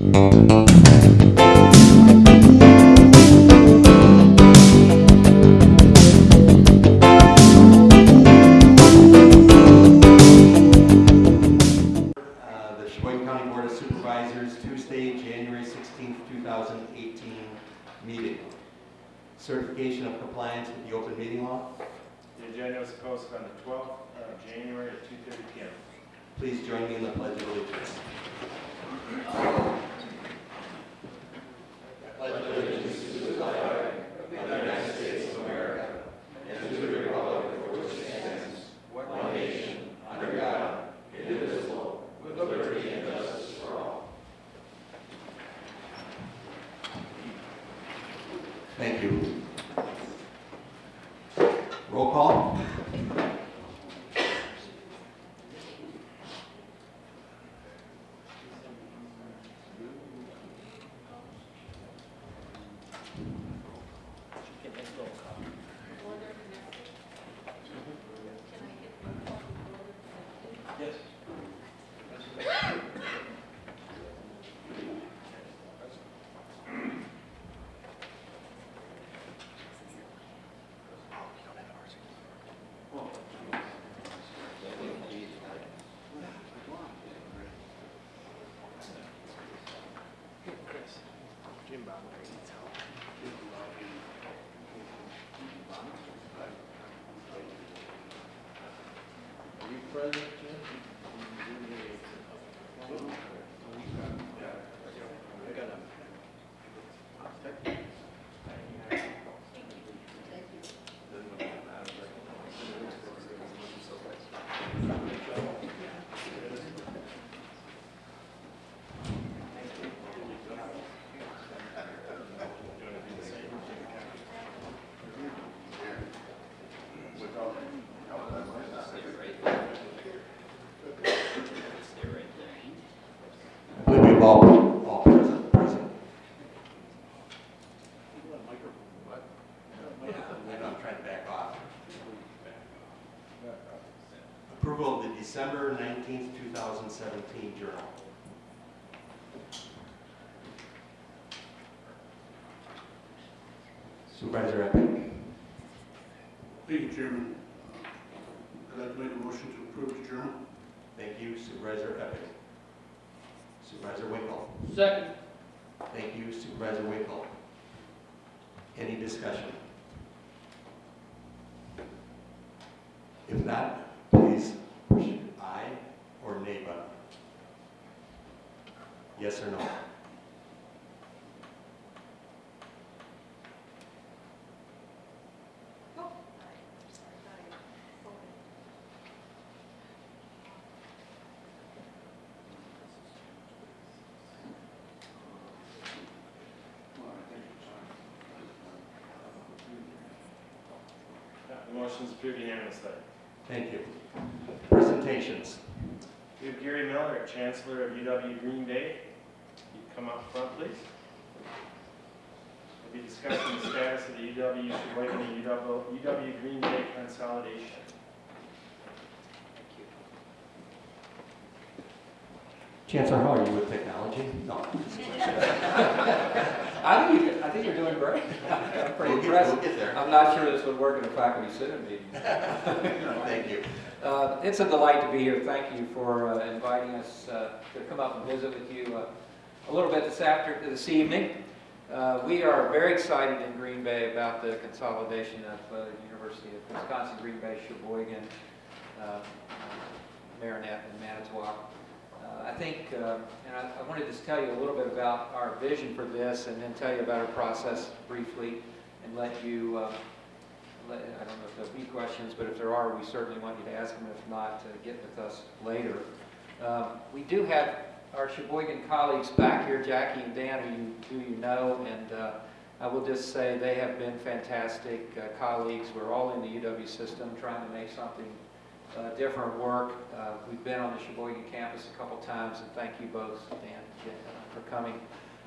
Uh, Tuesday, January 16th, 2018 meeting. Certification of compliance with the open meeting law. The agenda was posted on the 12th of January at 2:30 PM. Please join me in the pledge of allegiance. December 19th, 2017 journal. Supervisor Epic. Thank you, Chairman. I'd like to make a motion to approve the journal. Thank you, Supervisor Epic. Supervisor Winkle. Second. Thank you, Supervisor Winkle. Any discussion? If not, please push aye or nay button. Yes or no? Yeah, The motion is approved unanimously. Thank you. Presentations. We have Gary Miller, Chancellor of UW Green Bay. You come up front, please. We'll be discussing the status of the UW and UW UW Green Bay consolidation. Chancellor, how are you with technology? No. I think, you- I think you're doing great. I'm pretty We'll get- impressed. We'll get there. I'm not sure this would work in a faculty senate meeting. Thank you. Uh, It's a delight to be here. Thank you for uh, inviting us uh, to come up and visit with you uh, a little bit this after, this evening. Uh, We are very excited in Green Bay about the consolidation of uh, University of Wisconsin, Green Bay, Sheboygan, uh, Marinette, and Manitowoc. I think, uh, and I I wanted to tell you a little bit about our vision for this and then tell you about our process briefly and let you, uh, let- I don't know if there'll be questions, but if there are, we certainly want you to ask them. If not, uh, get with us later. Um, We do have our Sheboygan colleagues back here, Jackie and Dan, who you, who you know, and uh, I will just say they have been fantastic uh, colleagues. We're all in the UW system trying to make something uh, different work. Uh, We've been on the Sheboygan campus a couple times, and thank you both, Dan, for coming.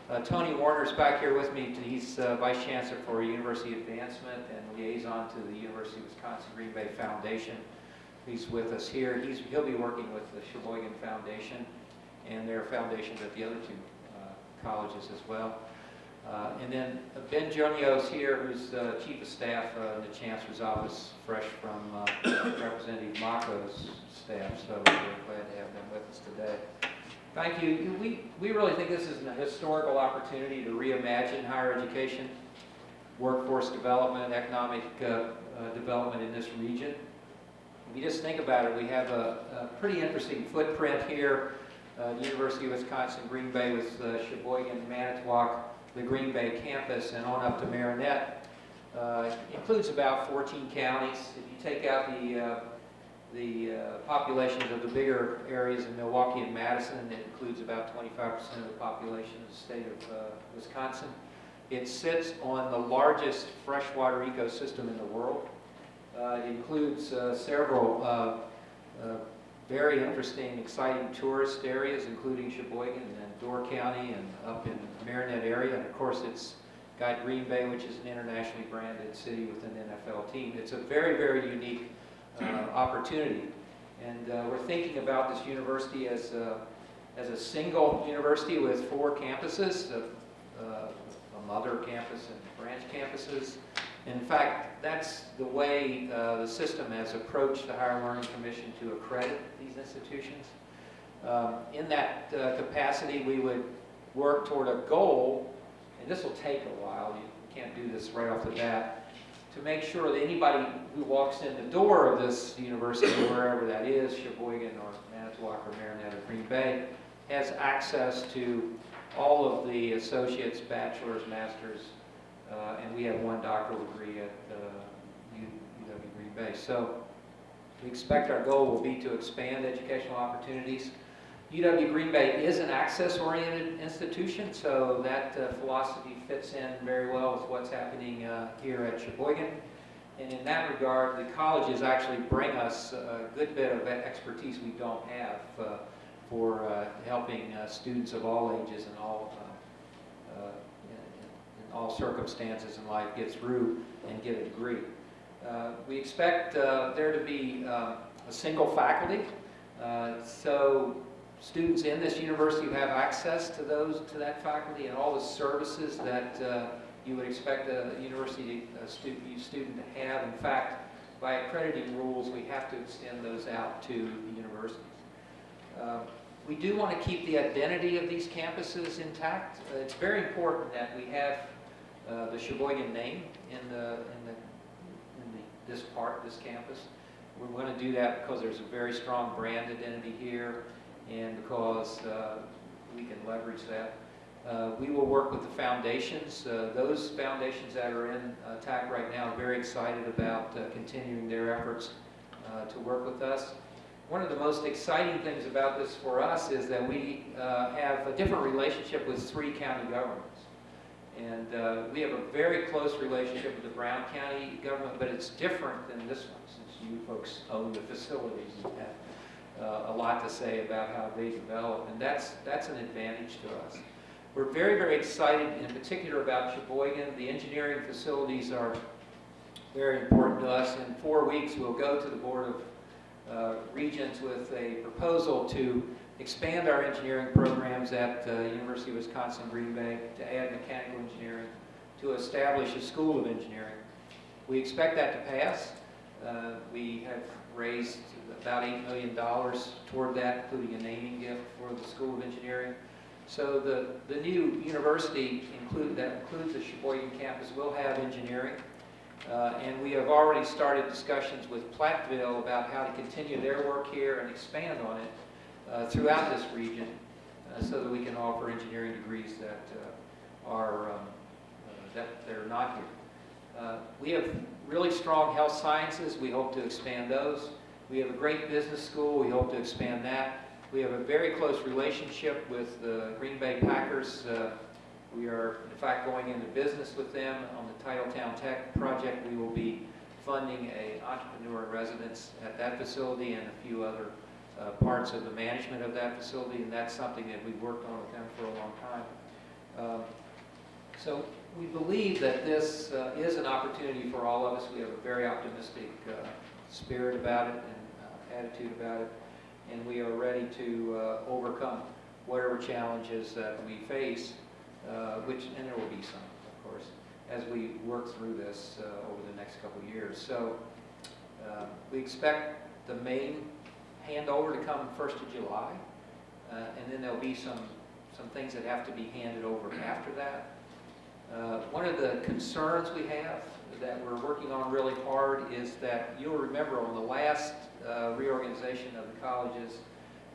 Uh, Tony Warner's back here with me. He's uh, Vice Chancellor for University Advancement and liaison to the University of Wisconsin Green Bay Foundation. He's with us here. He's, he'll be working with the Sheboygan Foundation and their foundations at the other two uh, colleges as well. Uh, And then Ben Jonio's here, who's uh, Chief of Staff uh, in the Chancellor's Office, fresh from uh, Representative Macco's staff, so we're glad to have them with us today. Thank you. We, we really think this is a historical opportunity to reimagine higher education, workforce development, economic uh, uh, development in this region. If you just think about it, we have a, a pretty interesting footprint here. Uh, University of Wisconsin, Green Bay with uh, Sheboygan, Manitowoc, the Green Bay campus, and on up to Marinette. Uh, includes about 14 counties. If you take out the uh, the uh, populations of the bigger areas in Milwaukee and Madison, it includes about 25% of the population of the state of uh, Wisconsin. It sits on the largest freshwater ecosystem in the world. Uh, It includes uh, several very interesting, exciting tourist areas, including Sheboygan and Door County and up in Marinette area. And of course, it's got Green Bay, which is an internationally branded city with an NFL team. It's a very, very unique uh, opportunity. And uh, we're thinking about this university as a, as a single university with four campuses, a, uh, a mother campus and branch campuses. In fact, that's the way uh, the system has approached the Higher Learning Commission to accredit these institutions. Um, in that uh, capacity, we would work toward a goal, and this will take a while, you can't do this right off the bat, to make sure that anybody who walks in the door of this university, wherever that is, Sheboygan or Manitowoc or Marinette or Green Bay, has access to all of the associates, bachelor's, master's, uh, and we have one doctoral degree at uh, UW Green Bay. So we expect our goal will be to expand educational opportunities. UW Green Bay is an access-oriented institution, so that uh, philosophy fits in very well with what's happening uh, here at Sheboygan. And in that regard, the colleges actually bring us a good bit of expertise we don't have uh, for uh, helping uh, students of all ages and all uh, all circumstances in life get through and get a degree. Uh, We expect uh, there to be uh, a single faculty, uh, so students in this university have access to those, to that faculty and all the services that uh, you would expect a university a student, student to have. In fact, by accrediting rules, we have to extend those out to the universities. Uh, We do want to keep the identity of these campuses intact. It's very important that we have uh, the Sheboygan name in the, in the, in the, this part, this campus. We're going to do that because there's a very strong brand identity here and because uh, we can leverage that. Uh, We will work with the foundations. Uh, Those foundations that are in uh, TAC right now are very excited about continuing their efforts to work with us. One of the most exciting things about this for us is that we have a different relationship with three county governments. And uh, we have a very close relationship with the Brown County government, but it's different than this one, since you folks own the facilities and have uh, a lot to say about how they develop, and that's, that's an advantage to us. We're very, very excited in particular about Sheboygan. The engineering facilities are very important to us. In four weeks, we'll go to the Board of uh, Regents with a proposal to expand our engineering programs at uh, University of Wisconsin Green Bay, to add mechanical engineering, to establish a School of Engineering. We expect that to pass. Uh, We have raised about $8 million toward that, including a naming gift for the School of Engineering. So the, the new university include, that includes the Sheboygan campus will have engineering. Uh, And we have already started discussions with Platteville about how to continue their work here and expand on it uh, throughout this region uh, so that we can offer engineering degrees that uh, are, um, uh, that they're not here. Uh, We have really strong health sciences. We hope to expand those. We have a great business school. We hope to expand that. We have a very close relationship with the Green Bay Packers. We are, in fact, going into business with them on the Titletown Tech project. We will be funding a entrepreneur in residence at that facility and a few other uh, parts of the management of that facility, and that's something that we've worked on with them for a long time. Um, So we believe that this uh, is an opportunity for all of us. We have a very optimistic uh, spirit about it and uh, attitude about it, and we are ready to uh, overcome whatever challenges that we face uh, which, and there will be some, of course, as we work through this over the next couple of years. So we expect the main handover to come first of July, uh, and then there'll be some, some things that have to be handed over after that. Uh, One of the concerns we have that we're working on really hard is that you'll remember on the last uh, reorganization of the colleges,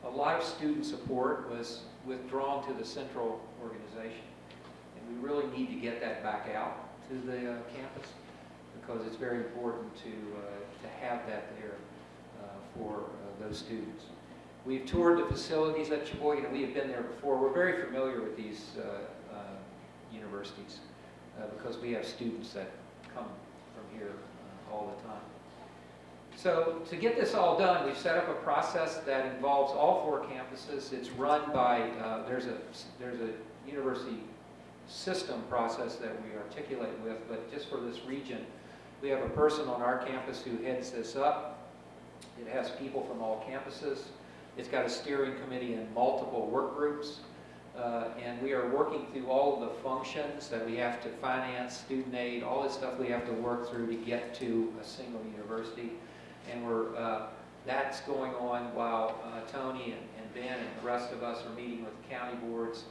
a lot of student support was withdrawn to the central organization. And we really need to get that back out to the uh, campus because it's very important to, uh, to have that there uh, for those students. We've toured the facilities at Sheboygan, we have been there before. We're very familiar with these uh, uh, universities uh, because we have students that come from here uh, all the time. So to get this all done, we've set up a process that involves all four campuses. It's run by, uh, there's a, there's a university system process that we articulate with, but just for this region, we have a person on our campus who heads this up. It has people from all campuses. It's got a steering committee and multiple work groups. Uh, and we are working through all of the functions that we have to finance, student aid, all this stuff we have to work through to get to a single university. And we're, uh, that's going on while uh, Tony and, and Ben and the rest of us are meeting with county boards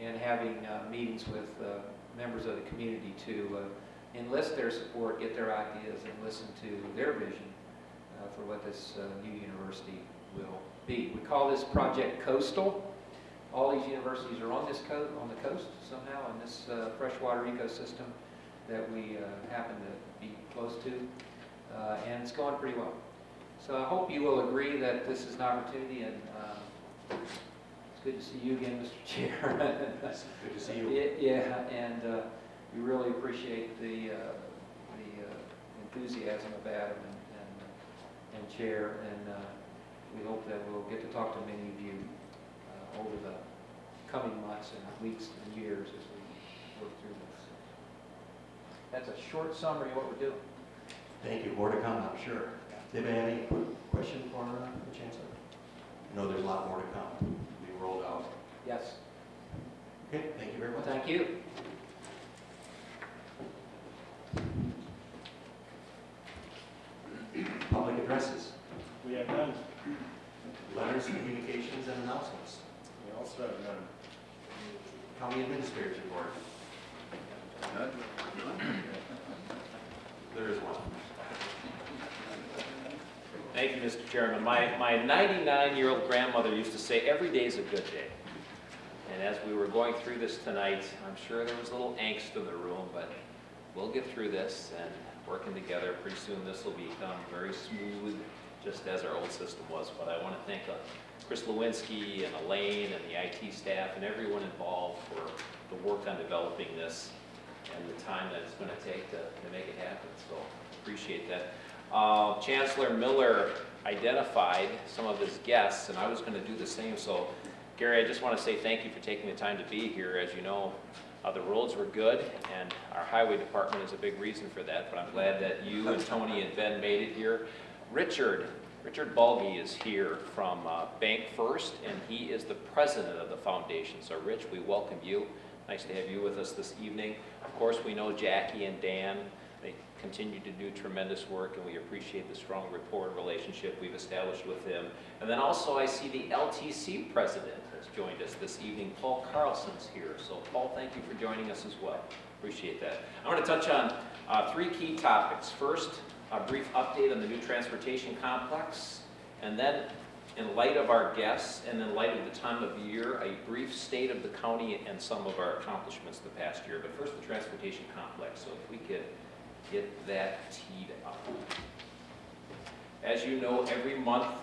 and having uh, meetings with uh, members of the community to uh, enlist their support, get their ideas, and listen to their vision for what this uh, new university will be. We call this Project Coastal. All these universities are on this coast, on the coast somehow, in this uh, freshwater ecosystem that we uh, happen to be close to, uh, and it's going pretty well. So I hope you will agree that this is an opportunity, and uh, it's good to see you again, Mr. Chair. Good to see you. Yeah, Yeah, and uh, we really appreciate the, uh, the uh, enthusiasm of Adam and, Chair, and uh, we hope that we'll get to talk to many of you uh, over the coming months and weeks and years as we work through this. That's a short summary of what we're doing. Thank you, more to come, I'm sure. Did you have any question for uh, the Chancellor? No, there's a lot more to come, be rolled out. Yes, Okay, thank you very well, much. thank you. Public addresses, We have none. letters, communications, and announcements. We also have none. County Administrator's Report. There is one. Thank you, Mr. Chairman. My, my 99-year-old grandmother used to say, every day is a good day. And as we were going through this tonight, I'm sure there was a little angst in the room, but we'll get through this and working together, pretty soon this will become very smooth, just as our old system was. But I want to thank uh, Chris Lewinsky and Elaine and the IT staff and everyone involved for the work on developing this and the time that it's going to take to, to make it happen. So appreciate that. Uh, Chancellor Miller identified some of his guests, and I was going to do the same. So, Gary, I just want to say thank you for taking the time to be here. As you know, uh, the roads were good, and our highway department is a big reason for that. But I'm glad that you and Tony and Ben made it here. Richard, Richard Bulgy is here from uh, Bank First, and he is the president of the foundation. So, Rich, we welcome you. Nice to have you with us this evening. Of course, we know Jackie and Dan. They continue to do tremendous work, and we appreciate the strong rapport and relationship we've established with them. And then also, I see the LTC president joined us this evening. Paul Carlson's here. So, Paul, thank you for joining us as well. Appreciate that. I want to touch on uh, three key topics. First, a brief update on the new transportation complex, and then in light of our guests and in light of the time of year, a brief state of the county and some of our accomplishments the past year. But first, the transportation complex. So if we could get that teed up. As you know, every month,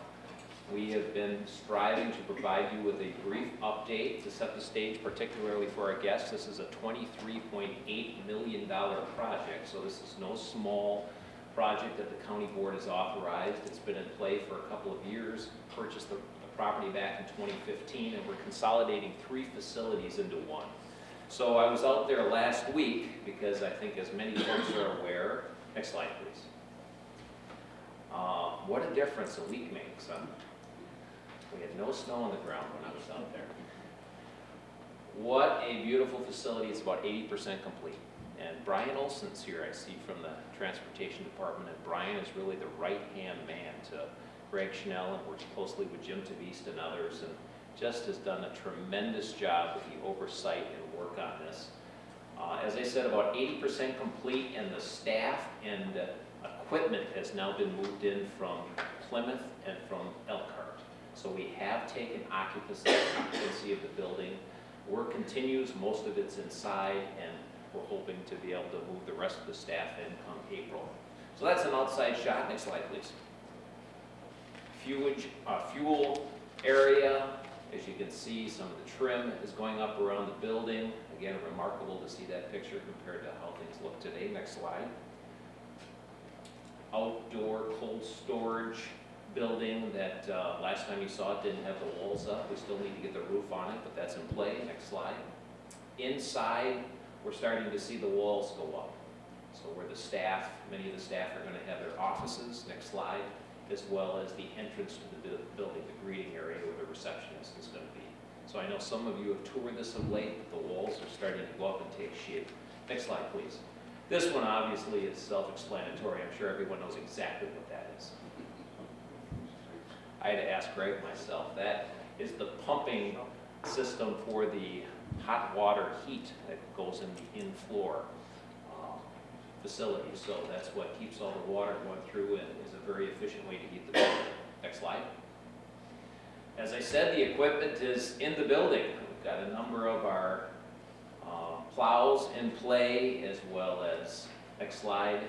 we have been striving to provide you with a brief update to set the stage, particularly for our guests. This is a $23.8 million project, so this is no small project that the county board has authorized. It's been in play for a couple of years, purchased the, the property back in 2015, and we're consolidating three facilities into one. So I was out there last week, because I think as many folks are aware, next slide please. Uh, what a difference a week makes, huh? We had no snow on the ground when I was out there. What a beautiful facility. It's about 80% complete. And Brian Olson's here, I see from the Transportation Department, and Brian is really the right-hand man to Greg Schnell and works closely with Jim Tavist and others, and just has done a tremendous job with the oversight and work on this. Uh, As I said, about 80% complete, and the staff and uh, equipment has now been moved in from Plymouth and from Elkhart. So we have taken occupancy of the building. Work continues, most of it's inside, and we're hoping to be able to move the rest of the staff in come April. So that's an outside shot. Next slide, please. Uh, fuel area, as you can see, some of the trim is going up around the building. Again, remarkable to see that picture compared to how things look today. Next slide. Outdoor cold storage building that uh, last time you saw it didn't have the walls up. We still need to get the roof on it, but that's in play. Next slide. Inside, we're starting to see the walls go up. So where the staff, many of the staff are going to have their offices, next slide, as well as the entrance to the building, the greeting area where the receptionist is going to be. So I know some of you have toured this of late, but the walls are starting to go up and take shape. Next slide, please. This one obviously is self-explanatory, I'm sure everyone knows exactly what that is. I had to ask Greg myself, that is the pumping system for the hot water heat that goes in the in-floor um, facility. So that's what keeps all the water going through and is a very efficient way to heat the building. Next slide. As I said, the equipment is in the building. We've got a number of our uh, plows in play as well as, next slide,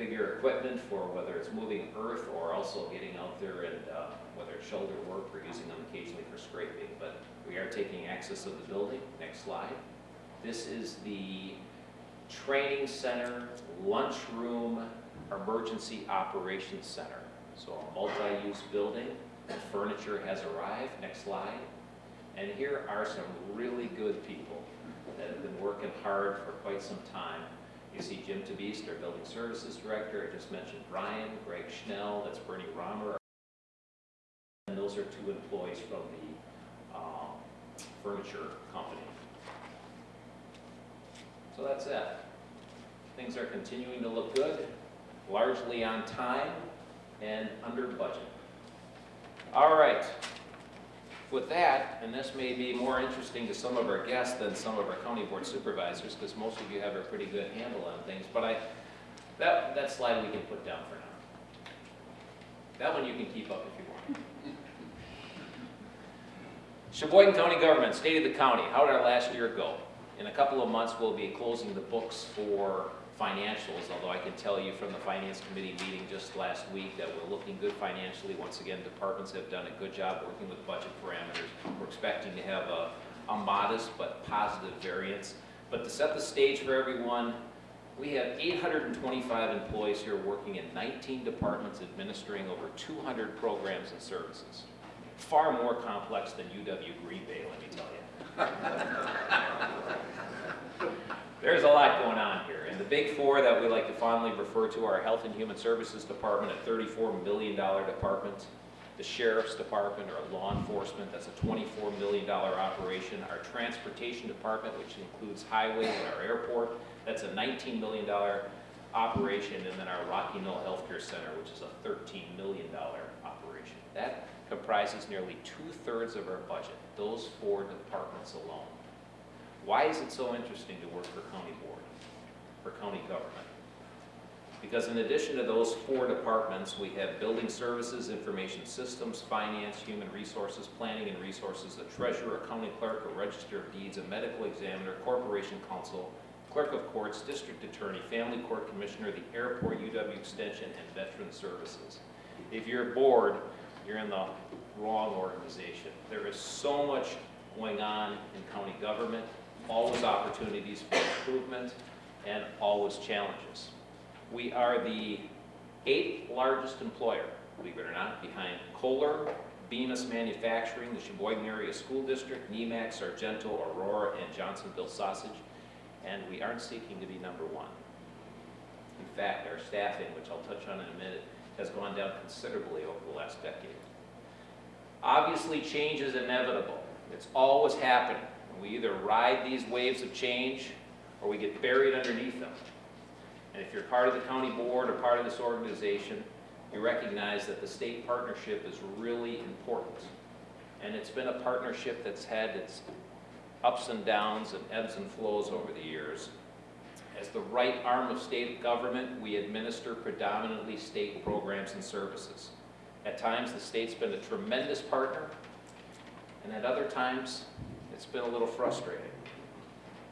bigger equipment for whether it's moving earth or also getting out there and uh, whether it's shoulder work, we're using them occasionally for scraping. But we are taking access of the building. Next slide. This is the training center, lunchroom, emergency operations center. So a multi-use building. The furniture has arrived. Next slide. And here are some really good people that have been working hard for quite some time. You see Jim Tavist, our building services director. I just mentioned Brian, Greg Schnell, that's Bernie Romer. And those are two employees from the um, furniture company. So that's it. Things are continuing to look good, largely on time and under budget. All right. With that, and this may be more interesting to some of our guests than some of our county board supervisors, because most of you have a pretty good handle on things, but I, that, that slide we can put down for now. That one you can keep up if you want. Sheboygan County Government, State of the County, how did our last year go? In a couple of months, we'll be closing the books for financials, although I can tell you from the Finance Committee meeting just last week that we're looking good financially. Once again, departments have done a good job working with budget parameters. We're expecting to have a, a modest but positive variance. But to set the stage for everyone, we have 825 employees here working in 19 departments administering over 200 programs and services. Far more complex than UW Green Bay, let me tell you. There's a lot going on here. And the big four that we like to fondly refer to are Health and Human Services Department, a $34 million department. The Sheriff's Department, or law enforcement, that's a $24 million operation. Our Transportation Department, which includes highway and our airport, that's a $19 million operation. And then our Rocky Knoll Healthcare Center, which is a $13 million operation. That comprises nearly two-thirds of our budget, those four departments alone. Why is it so interesting to work for county board, for county government? Because in addition to those four departments, we have building services, information systems, finance, human resources, planning and resources, a treasurer, a county clerk, a register of deeds, a medical examiner, corporation counsel, clerk of courts, district attorney, family court commissioner, the airport, UW extension, and veteran services. If you're bored, you're in the wrong organization. There is so much going on in county government, always opportunities for improvement, and always challenges. We are the eighth largest employer, believe it or not, behind Kohler, Bemis Manufacturing, the Sheboygan Area School District, Nemak, Sargento, Aurora, and Johnsonville Sausage, and we aren't seeking to be number one. In fact, our staffing, which I'll touch on in a minute, has gone down considerably over the last decade. Obviously, change is inevitable. It's always happening. We either ride these waves of change or we get buried underneath them. And if you're part of the county board or part of this organization, you recognize that the state partnership is really important. And it's been a partnership that's had its ups and downs and ebbs and flows over the years. As the right arm of state government, we administer predominantly state programs and services. At times, the state's been a tremendous partner, and at other times, it's been a little frustrating.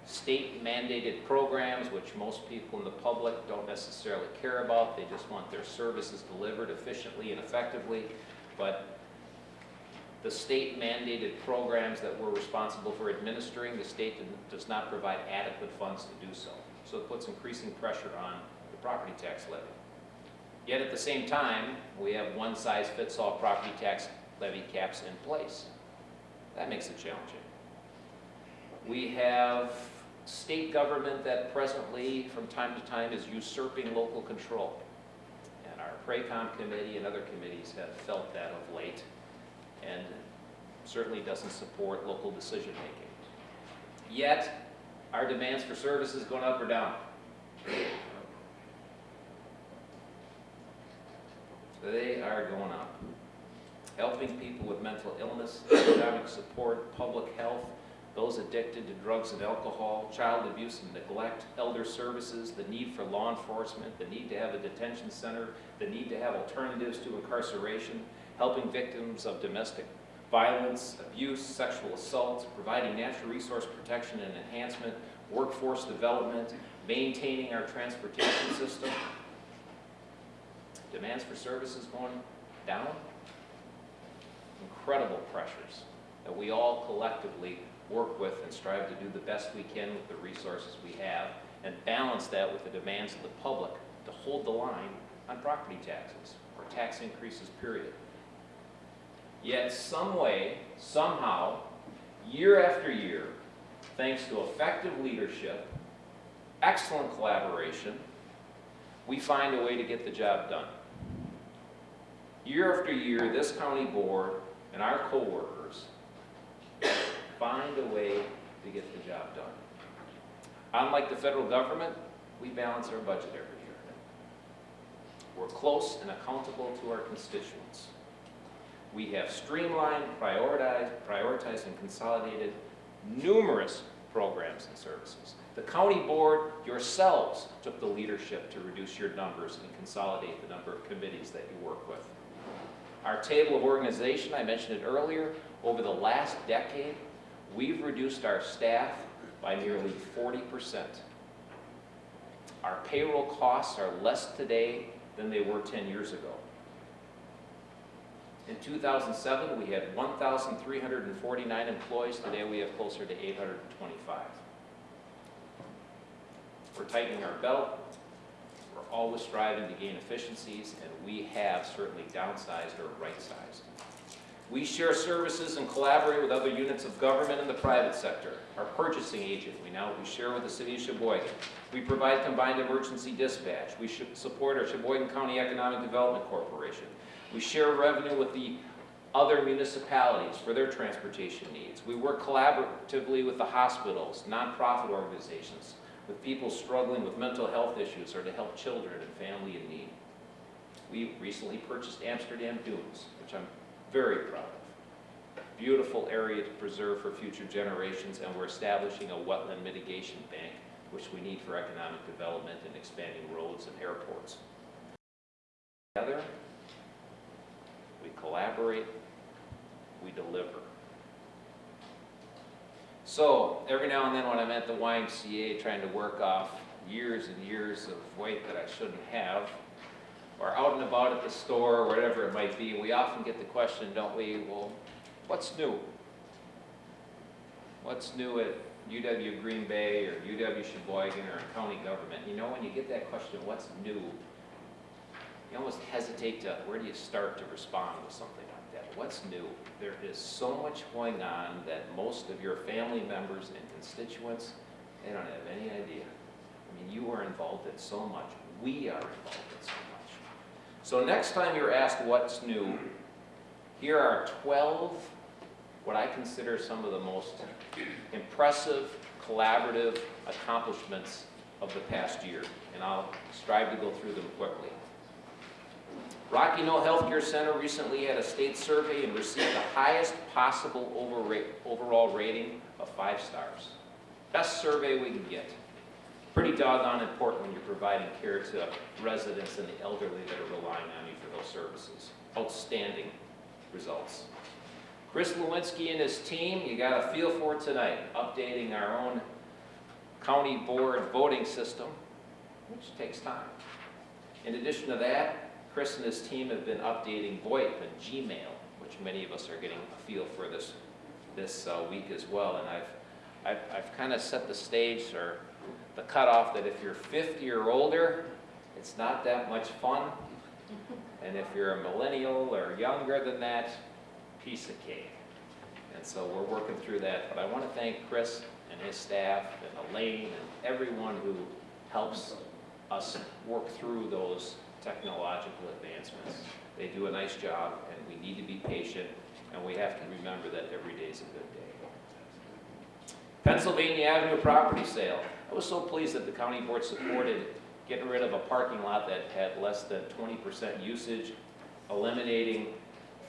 State mandated programs, which most people in the public don't necessarily care about, they just want their services delivered efficiently and effectively, but the state mandated programs that we're responsible for administering, the state does not provide adequate funds to do so. So it puts increasing pressure on the property tax levy. Yet at the same time, we have one-size-fits-all property tax levy caps in place. That makes it challenging. We have state government that presently, from time to time, is usurping local control. And our PRACOM committee and other committees have felt that of late, and certainly doesn't support local decision-making. Yet, our demands for services going up or down? They are going up. Helping people with mental illness, economic support, public health, those addicted to drugs and alcohol, child abuse and neglect, elder services, the need for law enforcement, the need to have a detention center, the need to have alternatives to incarceration, helping victims of domestic violence, abuse, sexual assault, providing natural resource protection and enhancement, workforce development, maintaining our transportation system. Demands for services going down. Incredible pressures that we all collectively work with and strive to do the best we can with the resources we have and balance that with the demands of the public to hold the line on property taxes or tax increases, period. Yet some way, somehow, year after year, thanks to effective leadership, excellent collaboration, we find a way to get the job done. Year after year, this county board and our co-workers find a way to get the job done. Unlike the federal government, we balance our budget every year. We're close and accountable to our constituents. We have streamlined, prioritized, prioritized and consolidated numerous programs and services. The county board yourselves took the leadership to reduce your numbers and consolidate the number of committees that you work with. Our table of organization, I mentioned it earlier, over the last decade, we've reduced our staff by nearly 40%. Our payroll costs are less today than they were 10 years ago. In 2007, we had 1,349 employees. Today, we have closer to 825. We're tightening our belt. We're always striving to gain efficiencies, and we have certainly downsized or right-sized. We share services and collaborate with other units of government and the private sector. Our purchasing agent, we now we share with the city of Sheboygan. We provide combined emergency dispatch. We support our Sheboygan County Economic Development Corporation. We share revenue with the other municipalities for their transportation needs. We work collaboratively with the hospitals, nonprofit organizations, with people struggling with mental health issues or to help children and family in need. We recently purchased Amsterdam Dunes, which I'm very proud of. Beautiful area to preserve for future generations, and we're establishing a wetland mitigation bank, which we need for economic development and expanding roads and airports. Together, we collaborate, we deliver. So, every now and then when I'm at the YMCA trying to work off years and years of weight that I shouldn't have, or out and about at the store, or whatever it might be, we often get the question, don't we, well, what's new? What's new at UW Green Bay, or UW Sheboygan, or county government? You know, when you get that question, what's new? You almost hesitate to, where do you start to respond with something like that? What's new? There is so much going on that most of your family members and constituents, they don't have any idea. I mean, you are involved in so much. We are involved in so much. So next time you're asked what's new, here are 12 what I consider some of the most impressive, collaborative accomplishments of the past year, and I'll strive to go through them quickly. Rocky Knoll Healthcare Center recently had a state survey and received the highest possible overall rating of five stars. Best survey we can get. Pretty doggone important when you're providing care to residents and the elderly that are relying on you for those services. Outstanding results. Chris Lewinsky and his team, you got a feel for tonight, updating our own county board voting system, which takes time. In addition to that, Chris and his team have been updating VoIP and Gmail, which many of us are getting a feel for this, this uh, week as well. And I've, I've, I've kind of set the stage or the cutoff that if you're 50 or older, it's not that much fun. And if you're a millennial or younger than that, piece of cake. And so we're working through that. But I want to thank Chris and his staff and Elaine and everyone who helps us work through those technological advancements. They do a nice job, and we need to be patient, and we have to remember that every day is a good day. Pennsylvania Avenue property sale. I was so pleased that the county board supported getting rid of a parking lot that had less than 20% usage, eliminating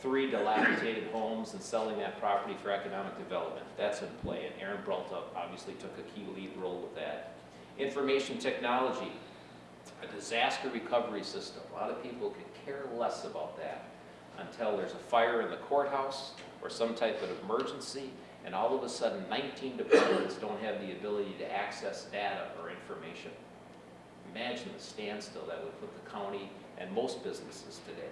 three dilapidated homes and selling that property for economic development. That's in play, and Aaron Bralta obviously took a key lead role with that. Information technology, a disaster recovery system. A lot of people could care less about that until there's a fire in the courthouse or some type of emergency, and all of a sudden 19 departments don't have the ability to access data or information. Imagine the standstill that would put the county and most businesses today.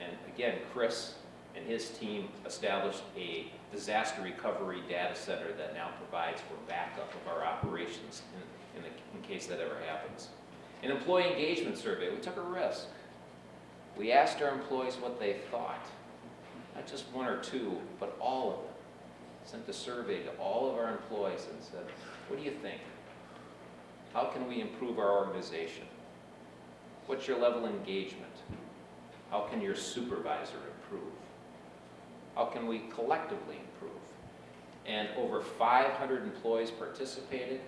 And again, Chris and his team established a disaster recovery data center that now provides for backup of our operations in, in, the, in case that ever happens. An employee engagement survey, we took a risk. We asked our employees what they thought. Not just one or two, but all of them. Sent a survey to all of our employees and said, what do you think? How can we improve our organization? What's your level of engagement? How can your supervisor improve? How can we collectively improve? And over 500 employees participated.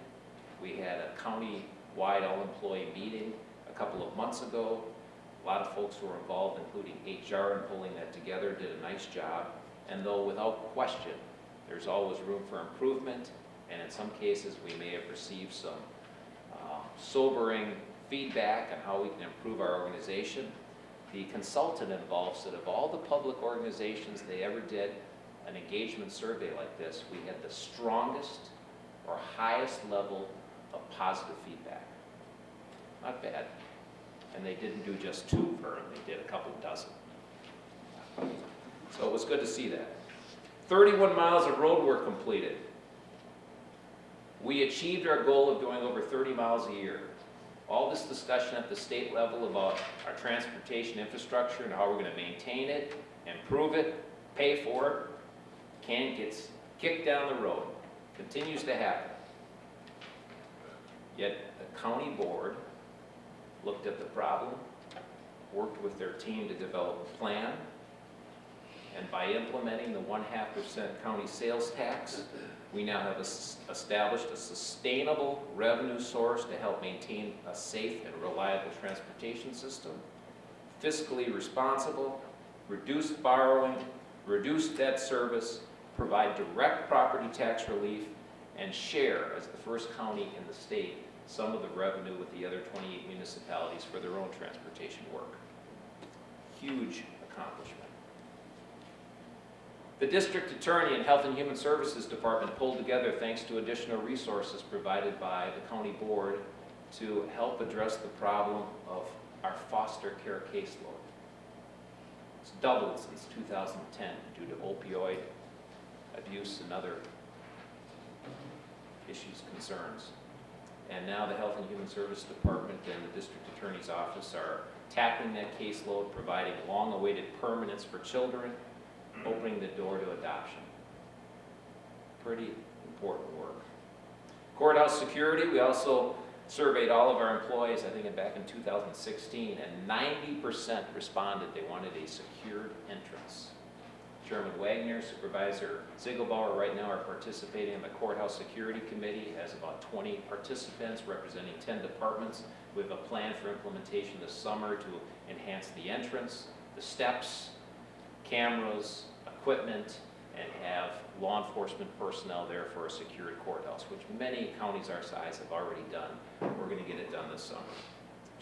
We had a county-wide all-employee meeting a couple of months ago. A lot of folks were involved, including HR in pulling that together, did a nice job. And though without question, there's always room for improvement, and in some cases, we may have received some uh, sobering feedback on how we can improve our organization. The consultant involved said of all the public organizations they ever did an engagement survey like this, we had the strongest or highest level of positive feedback. Not bad. And they didn't do just two firm, they did a couple dozen. So it was good to see that. 31 miles of road work completed. We achieved our goal of doing over 30 miles a year. All this discussion at the state level about our transportation infrastructure and how we're going to maintain it, improve it, pay for it, can gets kicked down the road. Continues to happen. Yet the county board looked at the problem, worked with their team to develop a plan, and by implementing the one-half percent county sales tax, we now have es- established a sustainable revenue source to help maintain a safe and reliable transportation system, fiscally responsible, reduce borrowing, reduce debt service, provide direct property tax relief, and share, as the first county in the state, some of the revenue with the other 28 municipalities for their own transportation work. Huge accomplishment. The district attorney and Health and Human Services Department pulled together thanks to additional resources provided by the county board to help address the problem of our foster care caseload. It's doubled since 2010 due to opioid abuse and other issues, concerns. And now the Health and Human Service Department and the District Attorney's Office are tackling that caseload, providing long-awaited permanence for children, opening the door to adoption. Pretty important work. Courthouse security, we also surveyed all of our employees, I think back in 2016, and 90% responded they wanted a secured entrance. Chairman Wagner, Supervisor Ziegelbauer right now are participating in the Courthouse Security Committee, It has about 20 participants representing 10 departments. We have a plan for implementation this summer to enhance the entrance, the steps, cameras, equipment, and have law enforcement personnel there for a secured courthouse, which many counties our size have already done. We're going to get it done this summer.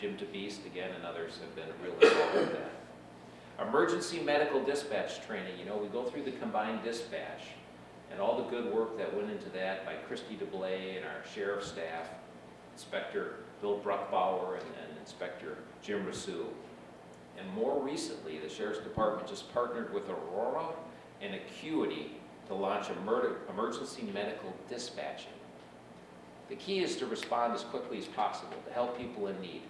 Jim DeBeast, again, and others have been really involved with that. Emergency medical dispatch training, you know, we go through the combined dispatch, and all the good work that went into that by Christy DeBlay and our sheriff's staff, Inspector Bill Bruckbauer and and Inspector Jim Rasu. And more recently, the sheriff's department just partnered with Aurora and Acuity to launch emer- emergency medical dispatching. The key is to respond as quickly as possible to help people in need.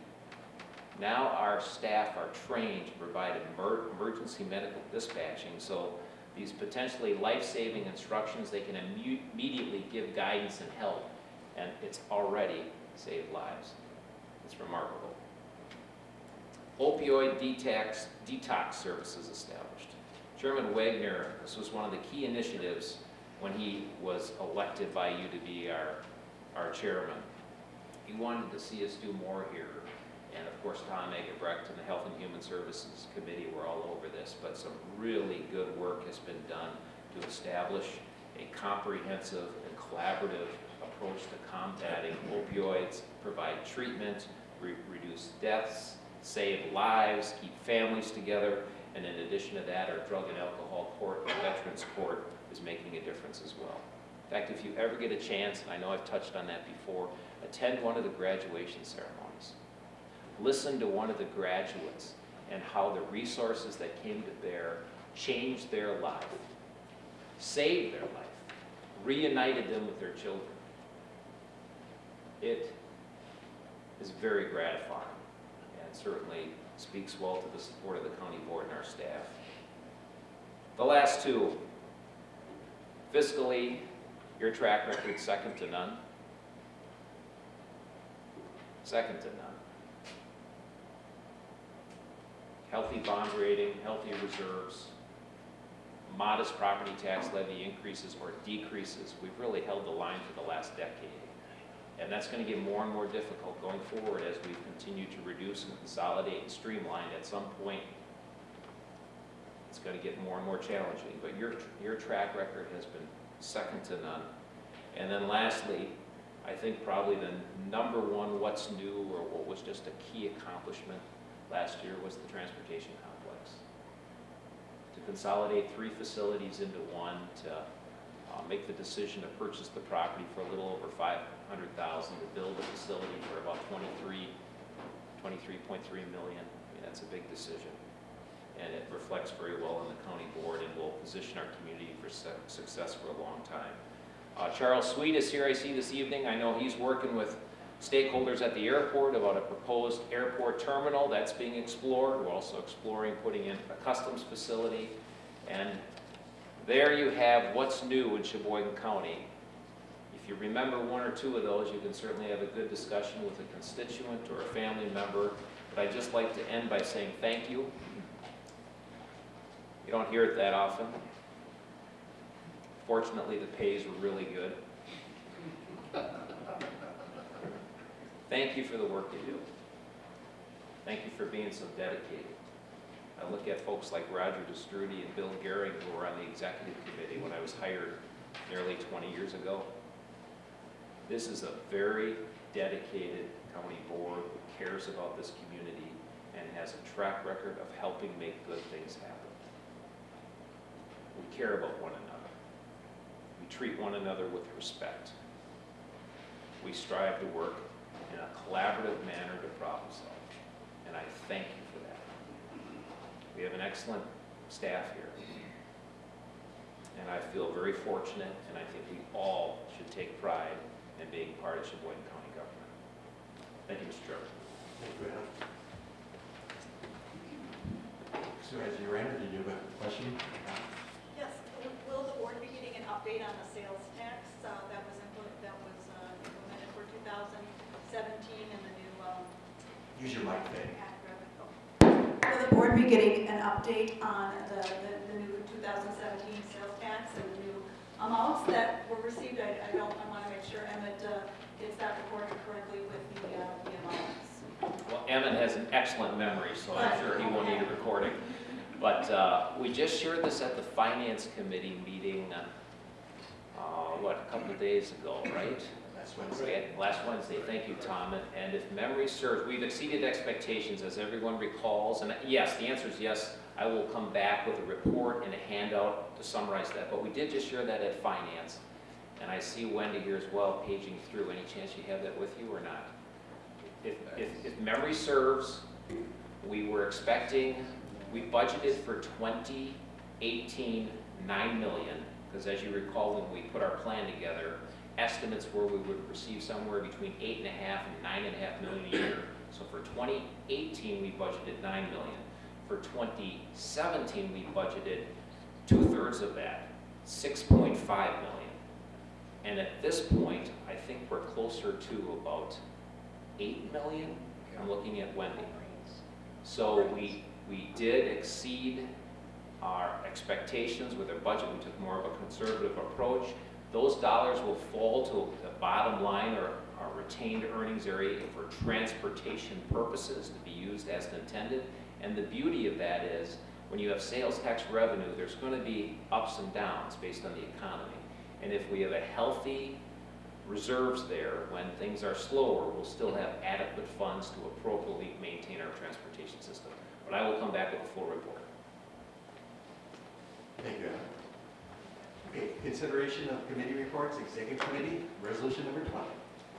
Now our staff are trained to provide emer- emergency medical dispatching, so these potentially life-saving instructions, they can immediately give guidance and help, and it's already saved lives. It's remarkable. Opioid detox, detox services established. Chairman Wagner, this was one of the key initiatives when he was elected by you to be our, our chairman. He wanted to see us do more here. And of course, Tom Egebrecht and the Health and Human Services Committee were all over this, but some really good work has been done to establish a comprehensive and collaborative approach to combating opioids, provide treatment, re- reduce deaths, save lives, keep families together, and in addition to that, our Drug and Alcohol Court, the Veterans Court, is making a difference as well. In fact, if you ever get a chance, and I know I've touched on that before, attend one of the graduation ceremonies. Listen to one of the graduates and how the resources that came to bear changed their life, saved their life, reunited them with their children. It is very gratifying certainly speaks well to the support of the county board and our staff. The last two, fiscally, your track record second to none. Second to none. Healthy bond rating, healthy reserves, modest property tax levy increases or decreases. We've really held the line for the last decade. And that's going to get more and more difficult going forward as we continue to reduce and consolidate and streamline. At some point, it's going to get more and more challenging. But your, your track record has been second to none. And then lastly, I think probably the number one what's new or what was just a key accomplishment last year was the transportation complex. To consolidate three facilities into one, to uh, make the decision to purchase the property for a little over 500,000, to build a facility for about 23, 23.3 million. I mean, that's a big decision. And it reflects very well on the county board and will position our community for su- success for a long time. Uh, Charles Sweet is here, I see this evening. I know he's working with stakeholders at the airport about a proposed airport terminal that's being explored. We're also exploring putting in a customs facility. And there you have what's new in Sheboygan County. If you remember one or two of those, you can certainly have a good discussion with a constituent or a family member. But I'd just like to end by saying thank you. You don't hear it that often. Fortunately, the pays were really good. Thank you for the work you do. Thank you for being so dedicated. I look at folks like Roger Te Stroete and Bill Gehring who were on the executive committee when I was hired nearly 20 years ago. This is a very dedicated county board who cares about this community and has a track record of helping make good things happen. We care about one another. We treat one another with respect. We strive to work in a collaborative manner to problem solve. And I thank you for that. We have an excellent staff here. And I feel very fortunate, and I think we all should take pride in being part of Sheboygan County government. Thank you, Mr. Chairman. Thank you, Adam. Supervisor Randall, did you have a question? Yes, will the board be getting an update on the sales tax uh, that was implemented, that was uh, implemented for 2017 and the new um, Use your mic, Dave. act revenue? Will the board be getting an update on the, the the new 2017 amounts that were received, I, I don't, I want to make sure Emmett uh, gets that recorded correctly with the, uh, the amounts. Well, Emmett has an excellent memory, so I'm sure he won't need a recording. But uh, we just shared this at the Finance Committee meeting, uh, what, a couple of days ago, right? Last Wednesday. Last Wednesday, thank you, Tom. And- And if memory serves, we've exceeded expectations, as everyone recalls. And yes, the answer is yes, I will come back with a report and a handout to summarize that. But we did just share that at Finance. And I see Wendy here as well, paging through. Any chance you have that with you or not? If, if, if memory serves, we were expecting, we budgeted for 2018, 9 million. Because as you recall, when we put our plan together, estimates were we would receive somewhere between eight and a half and nine and a half million a year. So for 2018, we budgeted 9 million. For 2017, we budgeted two-thirds of that, 6.5 million. And at this point, I think we're closer to about 8 million. I'm looking at Wendy. So we, we did exceed our expectations with our budget. We took more of a conservative approach. Those dollars will fall to the bottom line or our retained earnings area for transportation purposes to be used as intended. And the beauty of that is, when you have sales tax revenue, there's going to be ups and downs based on the economy. And if we have a healthy reserves there, when things are slower, we'll still have adequate funds to appropriately maintain our transportation system. But I will come back with a full report. Thank you, Okay, consideration of committee reports, executive committee, resolution number 20.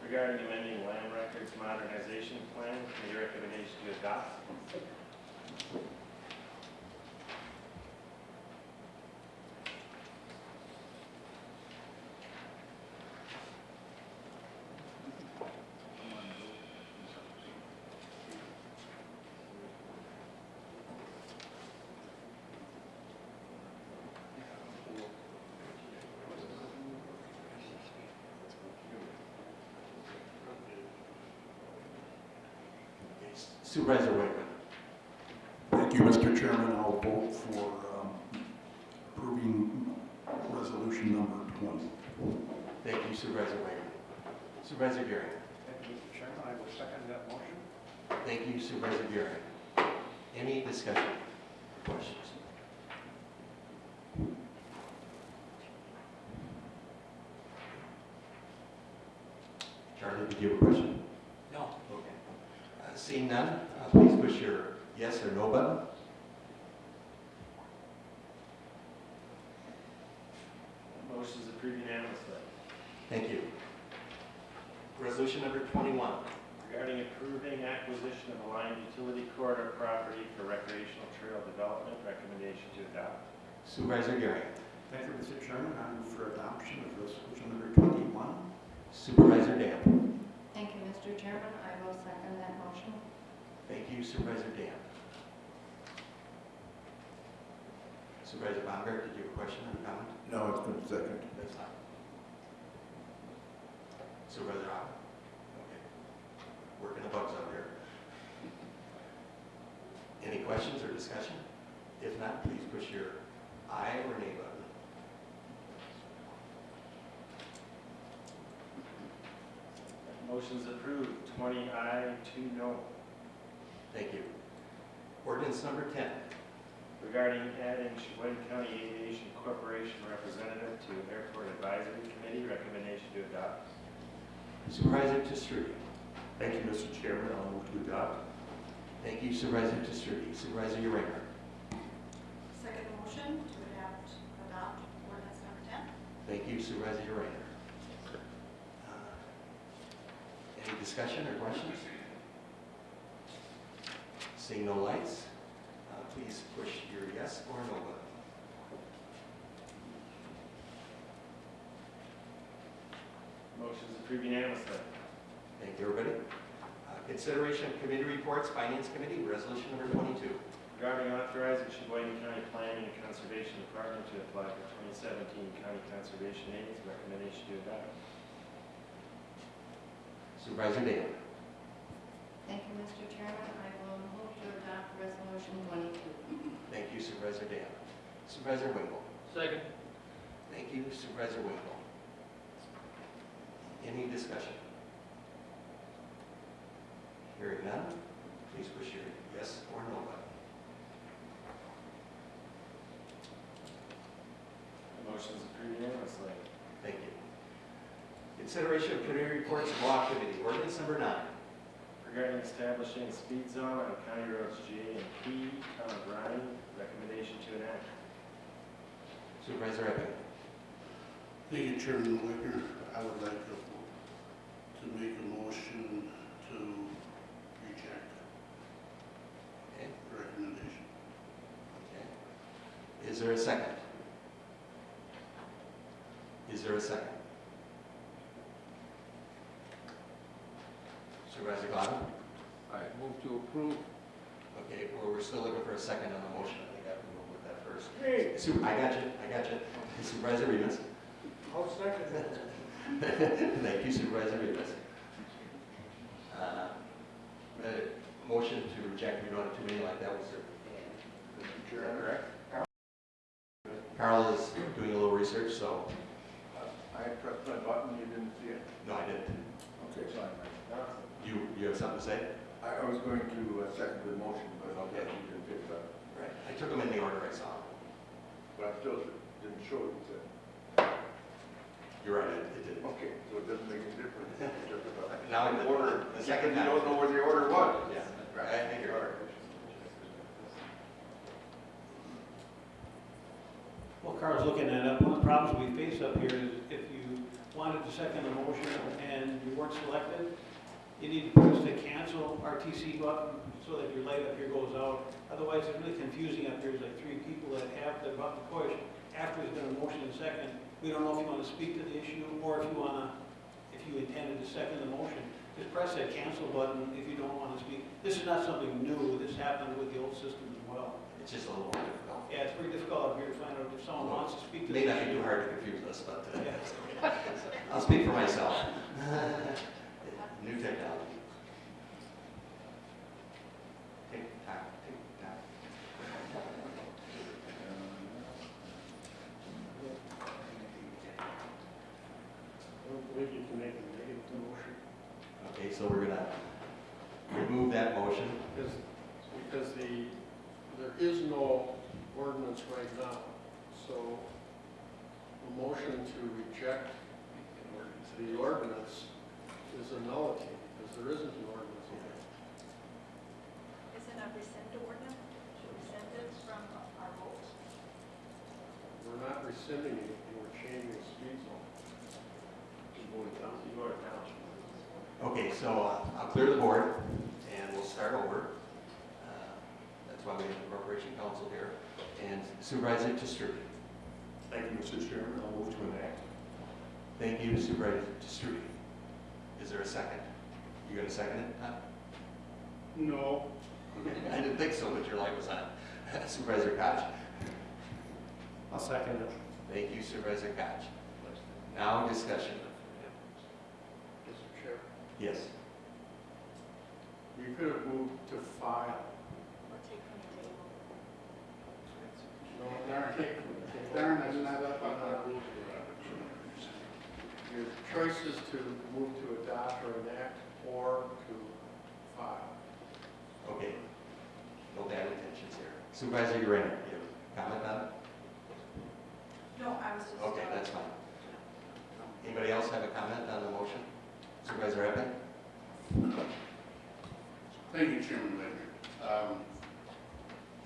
Regarding the amending land records modernization plan, committee recommendation to adopt. Okay, Supervisor Thank you, Mr. Chairman. I'll vote for um, approving resolution number 20. Thank you Supervisor Wickman. Supervisor Gary. Thank you, Mr. Chairman. I will second that motion. Thank you Supervisor Gary. Any discussion, questions? Charlie, did you have a question? No. Okay. Uh, Seeing none, uh, please push your yes or no button. Motion is approved unanimously. Thank you. Resolution number 21. Regarding approving acquisition of a line utility corridor property for recreational trail development, recommendation to adopt. Supervisor Gary. Thank you, Mr. Chairman. I move for adoption of resolution number 21. Supervisor Dan. Thank you, Mr. Chairman. I will second that motion. Thank you Supervisor Dan. Supervisor Baumgart, did you have a question or comment? No, it's been seconded. That's fine. Supervisor Hawk? Working the bugs out here. Any questions or discussion? If not, please push your aye or nay button. Motion's approved, twenty aye, two no. Thank you. Ordinance number 10. Regarding adding Sheboygan County Aviation Corporation representative to Airport Advisory Committee, recommendation to adopt. Supervisor Te Stroete. Thank you, Mr. Chairman. I'll move to adopt. Thank you Supervisor Te Stroete. Supervisor Uringer. Second motion to adopt, adopt ordinance number 10. Thank you Supervisor Uringer. Uh, Any discussion or questions? Seeing no lights, uh, please push your yes or no button. Motion is approved unanimously. Thank you, everybody. Uh, Consideration of committee reports, Finance Committee, Resolution number 22. Regarding authorizing Sheboygan County Planning and Conservation Department to apply for 2017 county conservation aids, recommendation to adopt. Supervisor Dan. Thank you, Mr. Chairman. I will move to adopt resolution 22. Thank you Supervisor Dan. Supervisor Winkle. Second. Thank you Supervisor Winkle. Any discussion? Hearing none, please push your yes or no button. Motion is approved unanimously. Thank you. Consideration of committee reports and law committee, ordinance number nine. Regarding establishing a speed zone on County Roads J and P, Town of Rhine, recommendation to enact. Supervisor Epping. Thank you, Chairman Wicker. I would like to, to make a motion to reject Okay, the recommendation. okay. Is there a second? Is there a second? Supervisor Glavine? I move to approve. Okay, well, we're still looking for a second on the motion. I think I have to move with that first. Hey. Super, I got you, I got you. Supervisor Remus? I'll second it. Thank you Supervisor Remus. Uh, uh, Motion to reject, we don't have too many like that, was there? Is that correct? Carl is doing a little research, so, I pressed my button, you didn't see it? no, I didn't. Okay, fine. You, you have something to say? I, I was going to uh, second the motion, but I'll get you can pick it up. Right. I took them in the order I saw. them. But I still didn't show it, you said. You're right, it it did. Okay, so it doesn't make any difference. Now, the- order, the second you don't know where the order was. Yeah, Right. I think you're right. Carl's looking at it. One of the problems we face up here is if you wanted to second the motion and you weren't selected, you need to push the cancel RTC button so that your light up here goes out. Otherwise, it's really confusing up here. There's like three people that have the button pushed after there's been a motion and second. We don't know if you want to speak to the issue or if you want to, if you intended to second the motion. Just press that cancel button if you don't want to speak. This is not something new. This happened with the old system as well. It's just a little more difficult. Yeah, it's pretty difficult up here to find out if someone wants to speak to May the not be too hard to confuse us, but uh, Yeah. I'll speak for myself. New technology. Tick tock, tick tock. I don't believe you can make a negative motion. Okay, so we're gonna remove that motion. Because, because the, there is no ordinance right now, so a motion to reject the ordinance is a nullity, because there isn't an ordinance yet. Isn't a rescind ordinance, rescinded from our vote? We're not rescinding anything, we're changing the speed zone. You voted down. You voted down. Okay, so uh, I'll clear the board and we'll start over. That's why we have the Corporation Counsel here. And Supervisor Te Stroete. Thank you, Mr. Chairman. I'll move to enact. Thank you, Supervisor Te Stroete. Is there a second? You gonna second it, Tom? No. I didn't think so, but your light was on. Supervisor Koch. I'll second it. Thank you, Supervisor Koch. Now discussion. Mr. Chair, Yes. you could have moved to file. Or take from the table? No, darn, Darn, that's not up on our rules. Your choice is to move to adopt or enact, or to file. Okay. No bad intentions here. Supervisor Uranda, you have a comment on it? No, I was just. Okay, uh, that's fine. Anybody else have a comment on the motion? Supervisor Epping? Thank you, Chairman Wicker. Um,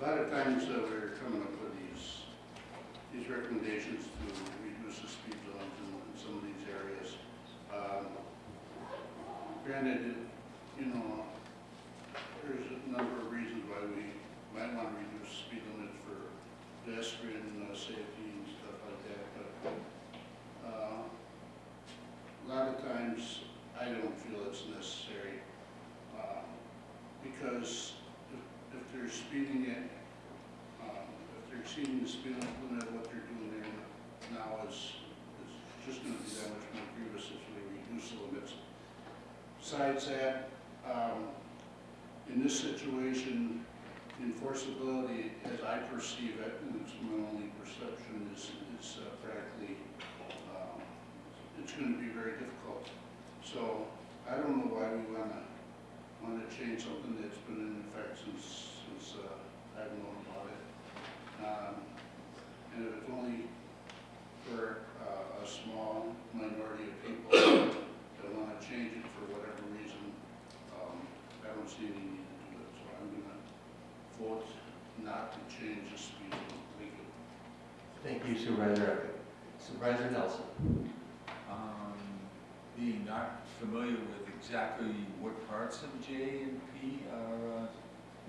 A lot of times uh, we're coming up with these, recommendations to reduce the speed zones in in some of these areas. Um, Granted, you know, there's a number of reasons why we might want to reduce speed limits for pedestrian uh, safety and stuff like that, but uh, a lot of times, I don't feel it's necessary um, because if, if they're speeding it, um, if they're exceeding the speed limit, what they're doing there now is, is just gonna be that much more grievous if we reduce the limits. Besides that, um, in this situation, enforceability, as I perceive it, and it's my only perception, is, is uh, practically it's gonna be very difficult. So I don't know why we wanna, wanna change something that's been in effect since, since, uh, I've known about it. Um, and if it's only for, uh, a small minority of people that wanna change it for whatever reason, um, I don't see any need to do it, so I'm gonna vote not to change the speed limit. Thank you. Thank you Supervisor Epping. Supervisor Nelson. Um, being not familiar with exactly what parts of J and P are uh,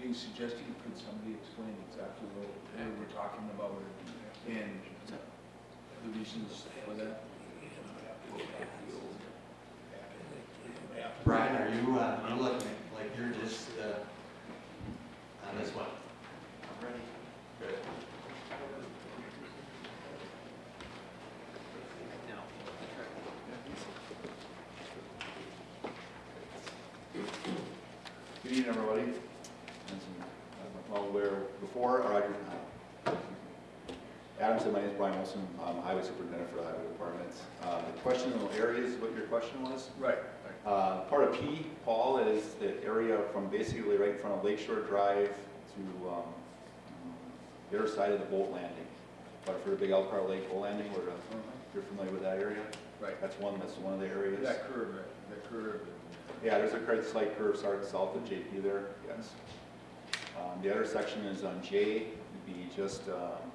being suggested, could somebody explain exactly what what we're talking about and the reasons for that? Brian, are you, uh, you look like you're just, uh, on this one? I'm ready. Good. Good evening, everybody. As I'm well aware before, or I, Adam said, my name is Brian Wilson, I'm Highway Superintendent for the Highway Department. Uh, The questionable areas, what your question was? Right. Uh, Part of P, Paul, is the area from basically right in front of Lakeshore Drive to um, the other side of the boat landing. But for the big Elkhart Lake boat landing, where the- you're familiar with that area? Right. That's one, that's one of the areas. That curve, right, that curve. Yeah, there's a quite slight curve starting south of JP there, yes. Um, The other section is on J, would be just, um,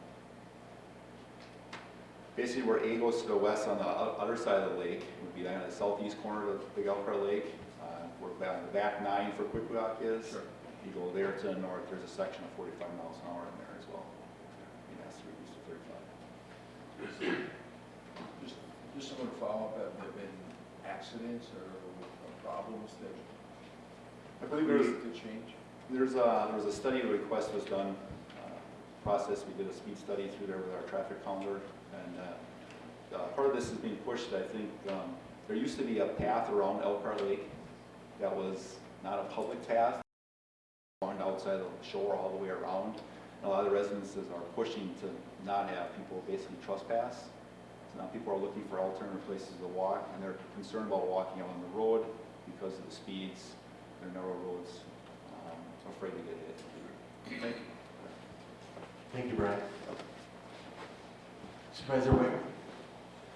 basically where A goes to the west on the other side of the lake, would be down on the southeast corner of Big Elkhart Lake, uh, where the back nine for Quit-Qui-Oc is. Sure. You go there to the north, there's a section of forty-five miles an hour in there as well. And that's reduced to thirty-five. Just, just someone to follow up, have there been accidents or problems that I believe there's, need to change? There's a, there was a study request was done, uh, process, we did a speed study through there with our traffic counter, and, uh, uh, part of this is being pushed, I think, um, there used to be a path around Elkhart Lake that was not a public path, going outside the shore all the way around. And a lot of the residences are pushing to not have people basically trespass. So now people are looking for alternative places to walk, and they're concerned about walking out on the road because of the speeds, they're narrow roads, um, afraid to get hit. Thank you. Thank you, Brian. Supervisor Wick.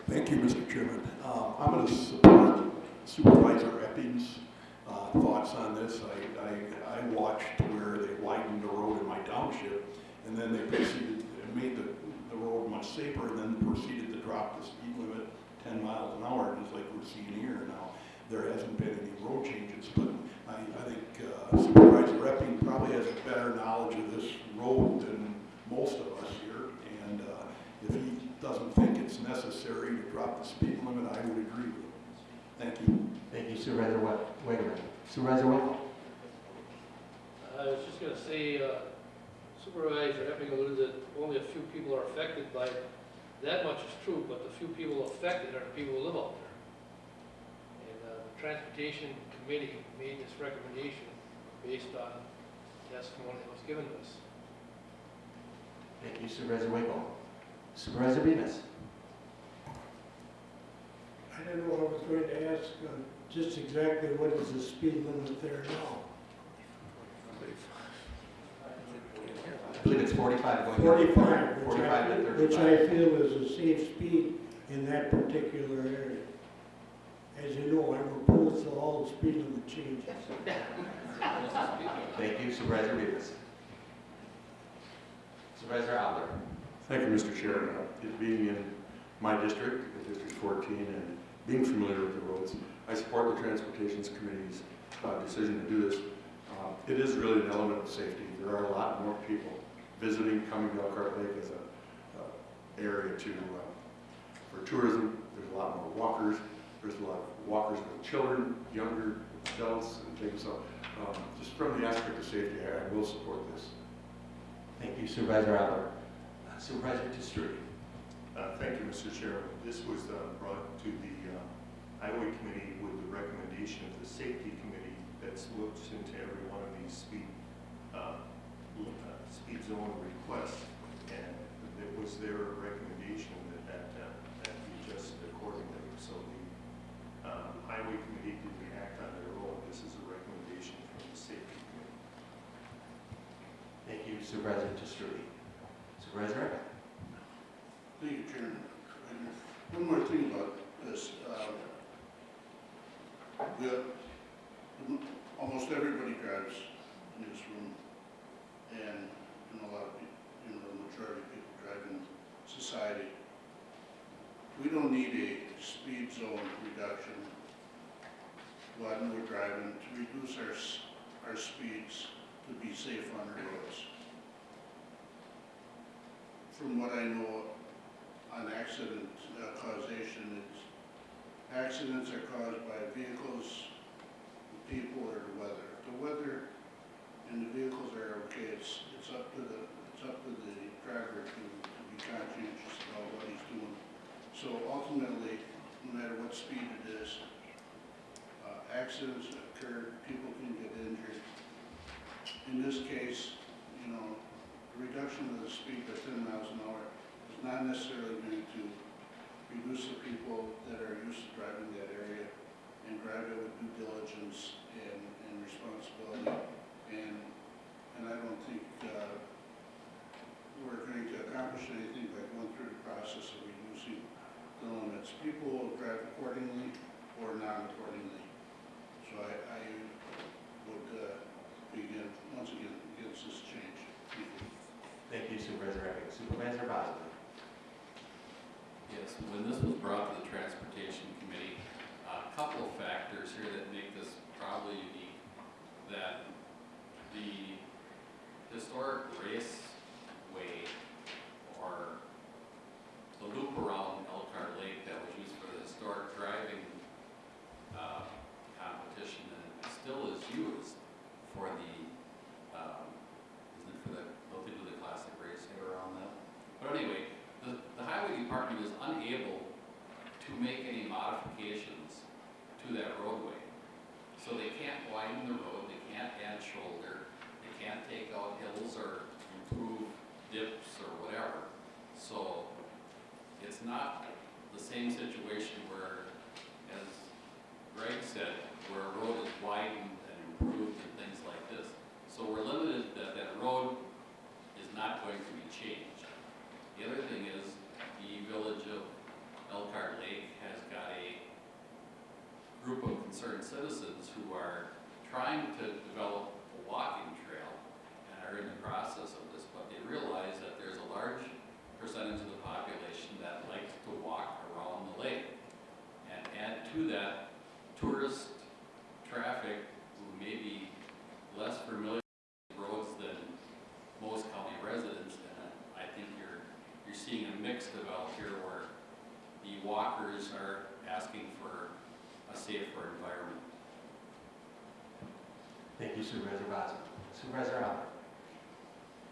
Thank you, Mr. Chairman. Uh, I'm going to support Supervisor Epping's uh, thoughts on this. I, I, I watched where they widened the road in my township, and then they proceeded, and made the, the road much safer, and then proceeded to drop the speed limit ten miles an hour, just like we're seeing here now. There hasn't been any road changes, but I, I think uh, Supervisor Epping probably has a better knowledge of this road than most of us here, and uh, if he doesn't think it's necessary to drop the speed limit, I would agree with him. Thank you. Thank you Supervisor Wa- Wakeman. Supervisor Winkle. I was just gonna say, uh, Supervisor Epping alluded that only a few people are affected by, it. that much is true, but the few people affected are the people who live out there. And, uh, the Transportation Committee made this recommendation based on testimony that was given to us. Thank you Supervisor Winkle. Supervisor Bemis. I don't know what I was going to ask, uh, just exactly what is the speed limit there now? I believe it's forty-five going. Forty-five, which Forty-five I, to which. I feel is a safe speed in that particular area. As you know, I'm opposed to all the speed limit changes. Thank you Supervisor Bemis. Supervisor Adler. Thank you, Mr. Chair. Uh, being in my district, District 14, and being familiar with the roads, I support the Transportations Committee's uh, decision to do this. Uh, It is really an element of safety. There are a lot more people visiting, coming to Elkhart Lake as an uh, area to, uh, for tourism. There's a lot more walkers. There's a lot of walkers with children, younger adults and things. So um, just from the aspect of safety, I will support this. Thank you Supervisor Adler. Supervisor Te Stroete. Uh, Thank you, Mr. Chair. This was uh, brought to the uh, Highway Committee with the recommendation of the Safety Committee that looked into every one of these speed, uh, uh, speed zone requests. And it was their recommendation that that, uh, that be adjusted accordingly. So the highway committee didn't act on their own. This is a recommendation from the safety committee. Thank you Supervisor Te Stroete. Supervisor. Thank you, Chairman. One more thing about this. um, the- Almost everybody drives in this room, and, and a lot of people, you know, the majority of people drive in society. We don't need a speed zone reduction when we're driving to reduce our, our speeds to be safe on our roads. From what I know, on accident uh, causation, it's, accidents are caused by vehicles, people, or the weather. The weather and the vehicles are okay, it's, it's up to the, it's up to the driver to, to be conscientious about what he's doing. So ultimately, no matter what speed it is, uh, accidents occur, people can get injured. In this case, you know, reduction of the speed to ten miles an hour is not necessarily going to reduce the people that are used to driving that area and drive it with due diligence and, and responsibility. And, and I don't think, uh, we're going to accomplish anything by going through the process of reducing the limits. People will drive accordingly or not accordingly. So I, I would, uh, begin, once again, against this change. Thank you. Supervisor Epping. Supervisor Bosman. Yes, when this was brought to the Transportation Committee, a couple of factors here that make this probably unique, that the historic raceway or the loop around Elkhart Lake that was used for the historic driving uh, competition and still is used for the, um, isn't it for the, don't they do the classic racing around that? But anyway, the, the highway department is unable to make any modifications to that roadway. So they can't widen the road, they can't add shoulder, they can't take out hills or improve dips or whatever. So it's not the same situation where, as Greg said, where a road is widened and improved and things like this. So we're limited that that road is not going to be changed. The other thing is, the village of Elkhart Lake has got a group of concerned citizens who are trying to develop a walking trail and are in the process of this, but they realize that there's a large percentage of the population that likes to walk around the lake. And add to that tourist traffic who may be less familiar with roads than most county residents, and I think you're, you're seeing a mix develop here where the walkers are asking for a safer environment. Thank you Supervisor Bosman. Supervisor Albert.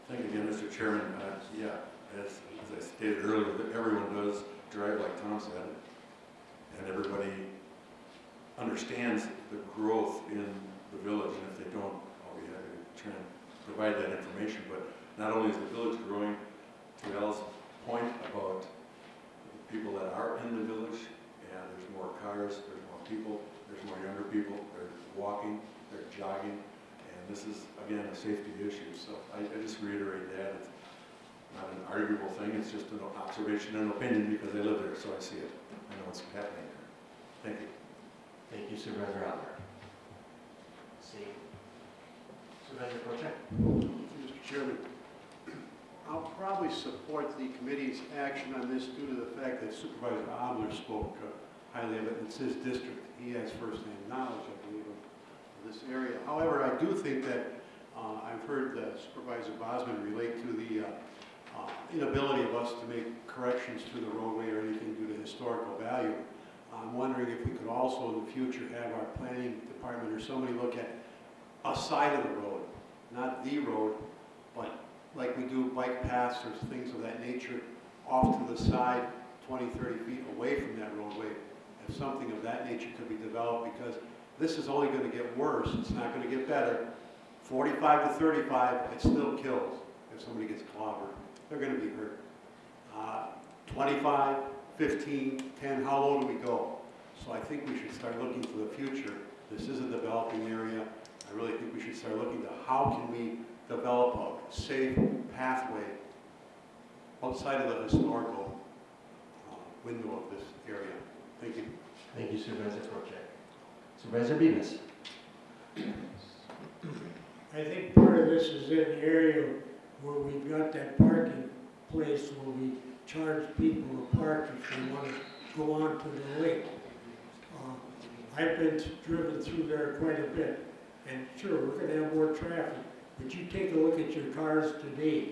Thank you again, Mr. Chairman. Uh, Yeah, as, as I stated earlier, that everyone does drive like Tom said, and everybody understands the growth in the village, and if they don't, I'll be happy to try and provide that information. But not only is the village growing, to Al's point about the people that are in the village, and there's more cars, there's more people, there's more younger people, they're walking, they're jogging, and this is, again, a safety issue. So I, I just reiterate that. It's not an arguable thing, it's just an observation and opinion because I live there, so I see it. I know what's happening there. Thank you. Thank you Supervisor Albert. See. Supervisor Procheck. Mr. Chairman, I'll probably support the committee's action on this due to the fact that Supervisor Obler spoke uh, highly of it. It's his district. He has firsthand knowledge, I believe, of this area. However, I do think that uh, I've heard Supervisor Bosman relate to the uh, uh, inability of us to make corrections to the roadway or anything due to historical value. I'm wondering if we could also in the future have our planning department or somebody look at a side of the road, not the road, but like we do bike paths or things of that nature off to the side, 20, 30 feet away from that roadway. If something of that nature could be developed, because this is only going to get worse, it's not going to get better. 45 to 35, it still kills if somebody gets clobbered. They're going to be hurt. Uh, 25, 15, 10, how low do we go? So I think we should start looking for the future. This is a developing area. I really think we should start looking to how can we develop a safe pathway outside of the historical uh, window of this area. Thank you. Thank you Supervisor Protech. Supervisor Bemis. I think part of this is in the area where we've got that parking place where we charge people to park if they want to go on to the lake. Uh, I've been driven through there quite a bit, and sure, we're gonna have more traffic, but you take a look at your cars today,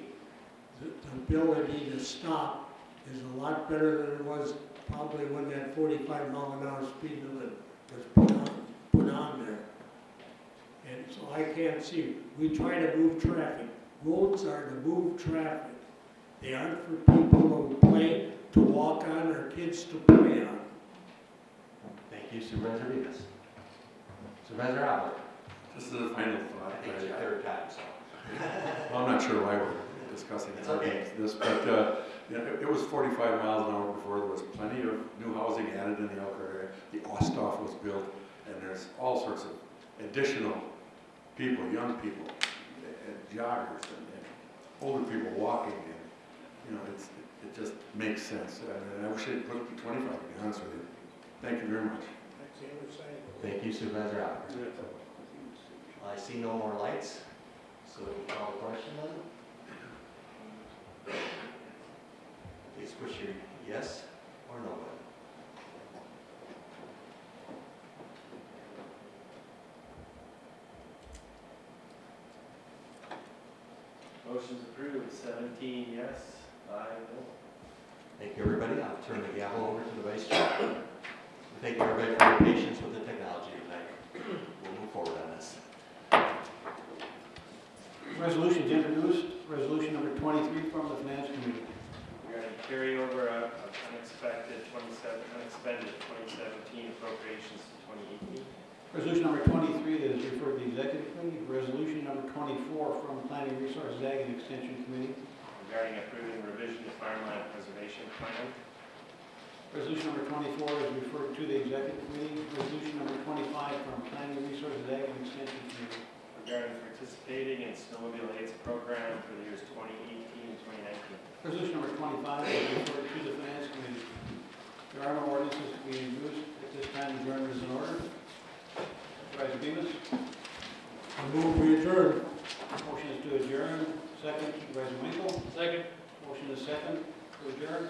the, the ability to stop is a lot better than it was probably when that forty-five mile an hour speed limit was put on, put on there. And so I can't see, we try to move traffic. Roads are to move traffic. They aren't for people to play, to walk on, or kids to play on. Thank you Supervisor Bemis. Supervisor Albert. Just as a final thought. I think it's your third time, so. Well, I'm not sure why we're discussing It's okay. this, but, uh, it- it was 45 miles an hour before, there was plenty of new housing added in the Elkhart area. The Osthoff was built, and there's all sorts of additional people, young people, and joggers, and and older people walking, and, you know, it's, it just makes sense. And I wish they'd put it to 25, to be honest with you. Thank you very much. Thank you Supervisor Albert. I see no more lights, so we can call the question then. Please push your yes or no button. Motion's approved, seventeen yes, five no. Thank you, everybody. I'll turn the gavel over to the vice chair. Thank you, everybody, for your patience with the technology tonight. We'll move forward on this. Resolutions introduced, resolution number 23 from the Finance Committee. Regarding carryover of of unexpected twenty-seven, unexpended twenty seventeen appropriations to twenty eighteen. Resolution number 23 that is referred to the Executive Committee. Resolution number 24 from Planning Resources Ag and Extension Committee. Regarding approving revision to farmland preservation plan. Resolution number 24 is referred to the Executive Committee. Resolution number 25 from Planning Resources Ag and Extension Committee. Regarding participating in snowmobile aids program for the years twenty eighteen and twenty nineteen. Resolution number 25 is referred to the Finance Committee. There are no ordinances to be introduced. At this time, adjournment is in order. Supervisor Demus, I move we adjourn. motion is to adjourn. Second, Supervisor Winkle. Second. Motion is second to adjourn.